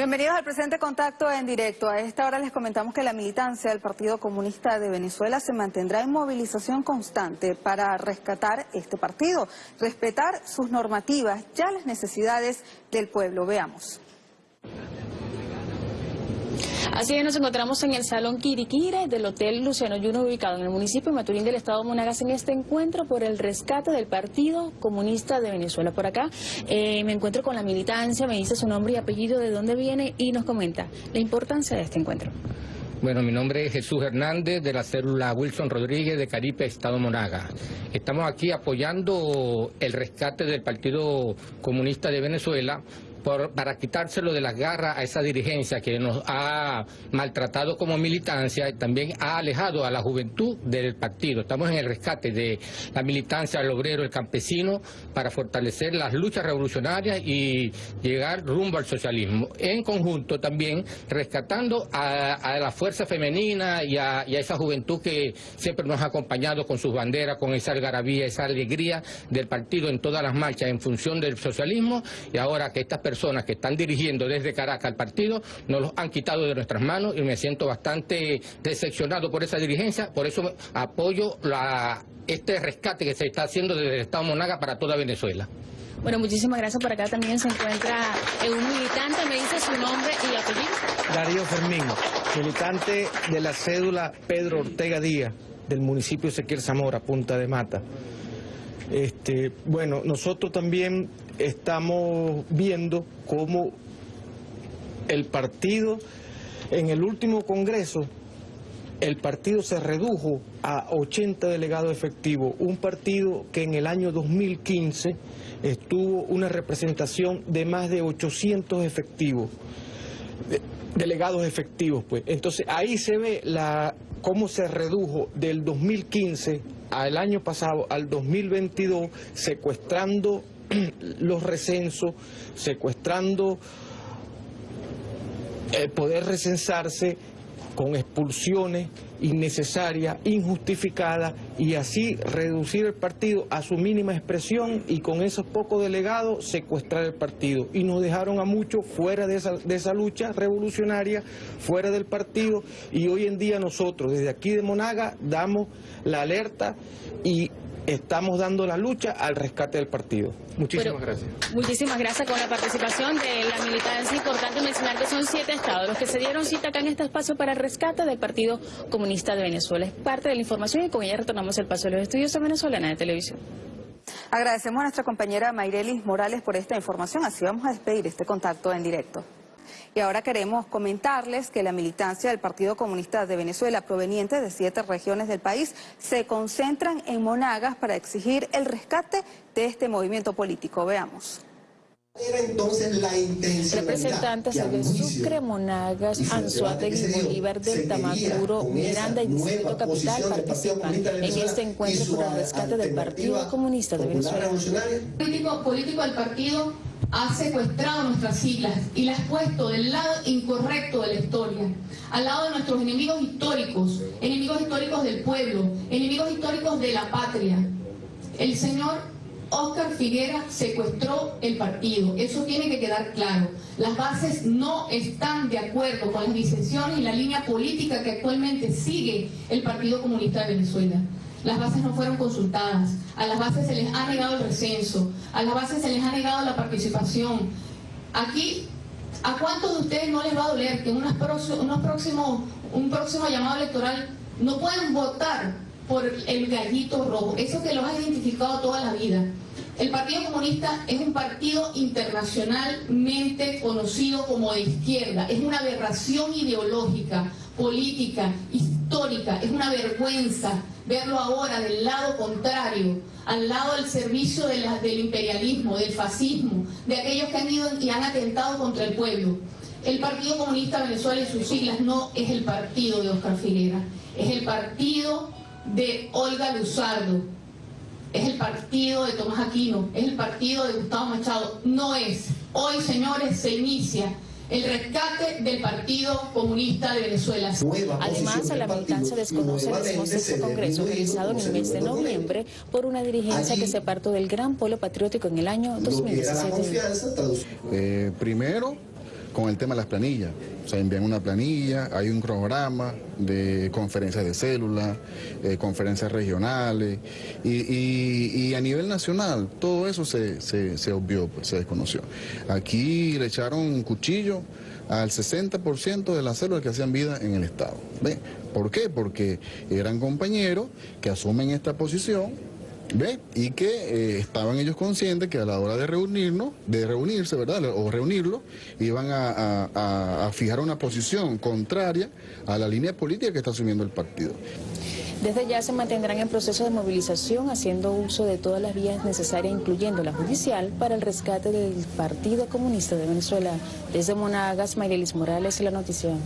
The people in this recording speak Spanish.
Bienvenidos al presente contacto en directo. A esta hora les comentamos que la militancia del Partido Comunista de Venezuela se mantendrá en movilización constante para rescatar este partido, respetar sus normativas, ya las necesidades del pueblo. Veamos. Así que nos encontramos en el Salón Quiriquire del Hotel Luciano Yuno, ubicado en el municipio de Maturín del Estado de Monagas, en este encuentro por el rescate del Partido Comunista de Venezuela. Por acá eh, me encuentro con la militancia, me dice su nombre y apellido, de dónde viene y nos comenta la importancia de este encuentro. Bueno, mi nombre es Jesús Hernández de la célula Wilson Rodríguez de Caripe, Estado Monagas. Estamos aquí apoyando el rescate del Partido Comunista de Venezuela para quitárselo de las garras a esa dirigencia que nos ha maltratado como militancia y también ha alejado a la juventud del partido. Estamos en el rescate de la militancia del obrero, el campesino, para fortalecer las luchas revolucionarias y llegar rumbo al socialismo. En conjunto también rescatando a, la fuerza femenina y a, esa juventud que siempre nos ha acompañado con sus banderas, con esa algarabía, esa alegría del partido en todas las marchas en función del socialismo y ahora que estas personas que están dirigiendo desde Caracas al partido nos los han quitado de nuestras manos y me siento bastante decepcionado por esa dirigencia, por eso apoyo la, este rescate que se está haciendo desde el Estado Monaga para toda Venezuela. Bueno, muchísimas gracias. Por acá también se encuentra un militante. Me dice su nombre y apellido. Darío Fermín, militante de la cédula Pedro Ortega Díaz, del municipio Ezequiel Zamora, Punta de Mata. Este, bueno, nosotros también estamos viendo cómo el partido, en el último congreso, el partido se redujo a 80 delegados efectivos, un partido que en el año 2015 estuvo una representación de más de 800 efectivos, delegados efectivos. pues. Entonces ahí se ve la, cómo se redujo del 2015 al año pasado, al 2022, secuestrando los recensos, secuestrando el poder recensarse con expulsiones innecesarias, injustificadas y así reducir el partido a su mínima expresión y con esos pocos delegados secuestrar el partido. Y nos dejaron a muchos fuera de esa, de esa lucha revolucionaria, fuera del partido y hoy en día nosotros desde aquí de Monaga damos la alerta y estamos dando la lucha al rescate del partido. Muchísimas gracias. Muchísimas gracias con la participación de la militancia. Importante mencionar que son siete estados los que se dieron cita acá en este espacio para el rescate del Partido Comunista de Venezuela. Es parte de la información y con ella retornamos el paso de los estudios de Venezolana de Televisión. Agradecemos a nuestra compañera Mayrelis Morales por esta información. Así vamos a despedir este contacto en directo. Y ahora queremos comentarles que la militancia del Partido Comunista de Venezuela, proveniente de siete regiones del país, se concentran en Monagas para exigir el rescate de este movimiento político. Veamos. Era entonces la Representantes de Sucre, Monagas, Anzuategui, Bolívar del Tamacuro, Miranda y Distrito Capital participan en este encuentro por el rescate del Partido Comunista de Venezuela. Político, político del partido ha secuestrado nuestras siglas y las ha puesto del lado incorrecto de la historia, al lado de nuestros enemigos históricos, enemigos históricos del pueblo, enemigos históricos de la patria. El señor Oscar Figuera secuestró el partido, eso tiene que quedar claro. Las bases no están de acuerdo con las disensiones y la línea política que actualmente sigue el Partido Comunista de Venezuela. Las bases no fueron consultadas, a las bases se les ha negado el recenso, a las bases se les ha negado la participación. Aquí, ¿a cuántos de ustedes no les va a doler que unos próximos, un próximo llamado electoral no puedan votar por el gallito rojo? Eso que los ha identificado toda la vida. El Partido Comunista es un partido internacionalmente conocido como de izquierda. Es una aberración ideológica, política, histórica. Es una vergüenza verlo ahora del lado contrario, al lado del servicio del imperialismo, del fascismo, de aquellos que han ido y han atentado contra el pueblo. El Partido Comunista Venezuela y sus siglas no es el partido de Oscar Figuera, es el partido de Olga Luzardo, es el partido de Tomás Aquino, es el partido de Gustavo Machado, no es. Hoy, señores, se inicia el rescate del Partido Comunista de Venezuela. Además, la militancia desconoce el sexto congreso realizado en el mes de noviembre por una dirigencia que se apartó del gran polo patriótico en el año 2017. Eh, primero, con el tema de las planillas. O sea, envían una planilla, hay un programa de conferencias de células, eh, conferencias regionales y, a nivel nacional todo eso se, se, se obvió, pues, se desconoció. Aquí le echaron un cuchillo al 60% de las células que hacían vida en el Estado. ¿Ve? ¿Por qué? Porque eran compañeros que asumen esta posición ¿Ve? Y que eh, estaban ellos conscientes que a la hora de reunirnos, de reunirse, ¿verdad? O reunirlo, iban a, a- fijar una posición contraria a la línea política que está asumiendo el partido. Desde ya se mantendrán en proceso de movilización haciendo uso de todas las vías necesarias, incluyendo la judicial, para el rescate del Partido Comunista de Venezuela. Desde Monagas, Mayrelis Morales, La Noticia.